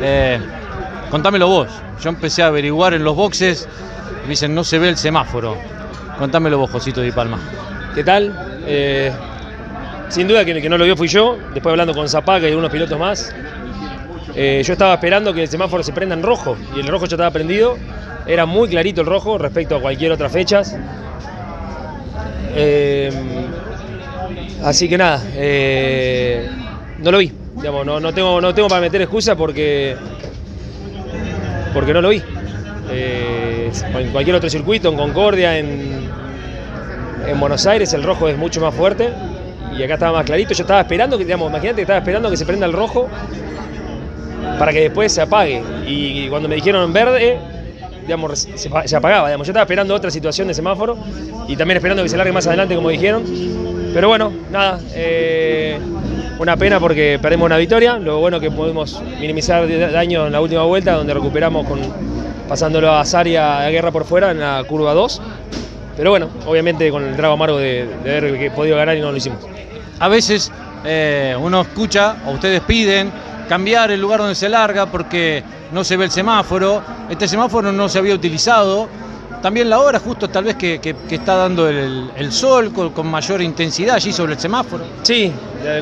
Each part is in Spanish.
Eh, contámelo vos. Yo empecé a averiguar en los boxes, me dicen no se ve el semáforo. Contámelo vos, Josito Di Palma. ¿Qué tal? Eh, sin duda que el que no lo vio fui yo, después hablando con Zapaca y algunos pilotos más. Eh, yo estaba esperando que el semáforo se prenda en rojo y el rojo ya estaba prendido. Era muy clarito el rojo respecto a cualquier otra fecha. Eh, así que nada, no lo vi. Digamos, no, no, tengo, no tengo para meter excusa porque, porque no lo vi. Eh, en cualquier otro circuito, en Concordia, en, en Buenos Aires, el rojo es mucho más fuerte y acá estaba más clarito. Yo estaba esperando que, digamos, imagínate que estaba esperando que se prenda el rojo para que después se apague. Y cuando me dijeron verde, digamos, se, se apagaba. Digamos. Yo estaba esperando otra situación de semáforo y también esperando que se largue más adelante, como dijeron. Pero bueno, nada, eh, una pena porque perdemos una victoria. Lo bueno que pudimos minimizar daño en la última vuelta, donde recuperamos con pasándolo a Saria a guerra por fuera en la curva 2. Pero bueno, obviamente con el trago amargo de, de haber podido ganar y no lo hicimos. A veces eh, uno escucha, o ustedes piden, cambiar el lugar donde se larga porque no se ve el semáforo. Este semáforo no se había utilizado. También la hora, justo tal vez que, que, está dando el, el sol con, con, mayor intensidad allí sobre el semáforo. Sí,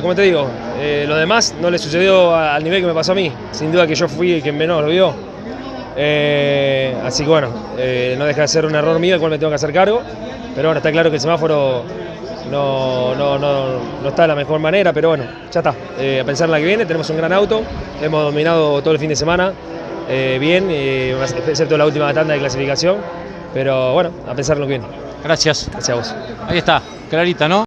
como te digo, eh, lo demás no le sucedió al nivel que me pasó a mí. Sin duda que yo fui el que menos lo vio. Eh, así que bueno, eh, no deja de ser un error mío, el cual me tengo que hacer cargo. Pero bueno, está claro que el semáforo no, no, no, no está de la mejor manera, pero bueno, ya está. Eh, a pensar en la que viene, tenemos un gran auto, hemos dominado todo el fin de semana, eh, bien, eh, excepto la última tanda de clasificación, pero bueno, a pensar en lo que viene. Gracias. Gracias a vos. Ahí está, clarita, ¿no?